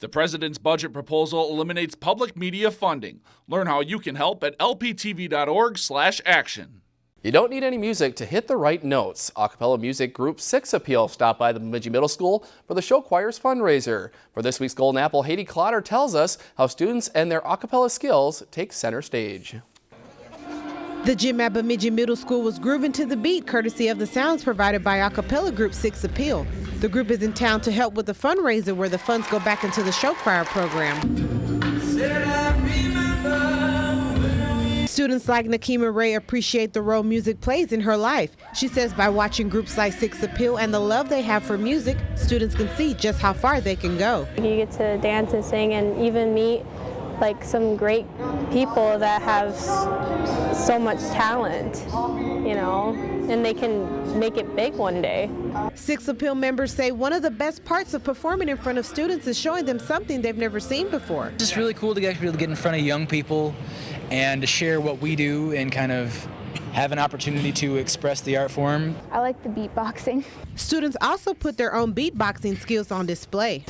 The president's budget proposal eliminates public media funding. Learn how you can help at lptv.org/action. You don't need any music to hit the right notes. Acapella music group Six Appeal stopped by the Bemidji Middle School for the show choir's fundraiser. For this week's Golden Apple, Haydee Clotter tells us how students and their acapella skills take center stage. The gym at Bemidji Middle School was grooving to the beat courtesy of the sounds provided by acapella group Six Appeal. The group is in town to help with the fundraiser where the funds go back into the show choir program. Students like Nakima Ray appreciate the role music plays in her life. She says by watching groups like Six Appeal and the love they have for music, students can see just how far they can go. You get to dance and sing and even meet like some great people that have so much talent, you know, and they can make it big one day. Six Appeal members say one of the best parts of performing in front of students is showing them something they've never seen before. It's just really cool to get, to get in front of young people and to share what we do and kind of have an opportunity to express the art form. I like the beatboxing. Students also put their own beatboxing skills on display.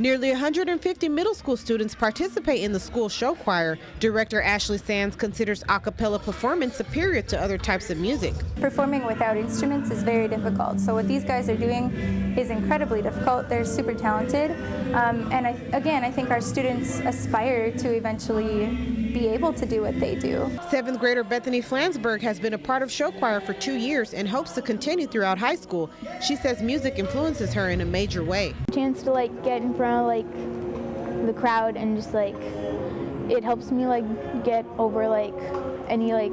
Nearly 150 middle school students participate in the school show choir. Director Ashley Sands considers a cappella performance superior to other types of music. Performing without instruments is very difficult. So what these guys are doing is incredibly difficult. They're super talented. Um, and I, again, I think our students aspire to eventually be able to do what they do. Seventh grader Bethany Flansburgh has been a part of show choir for two years and hopes to continue throughout high school. She says music influences her in a major way. Chance to like get in front of like the crowd and just like it helps me like get over like any like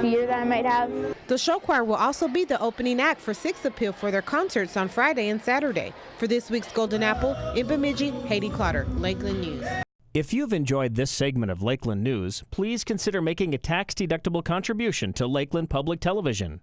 fear that I might have. The show choir will also be the opening act for Six Appeal for their concerts on Friday and Saturday. For this week's Golden Apple, in Bemidji, Haydee Clotter, Lakeland News. If you've enjoyed this segment of Lakeland News, please consider making a tax-deductible contribution to Lakeland Public Television.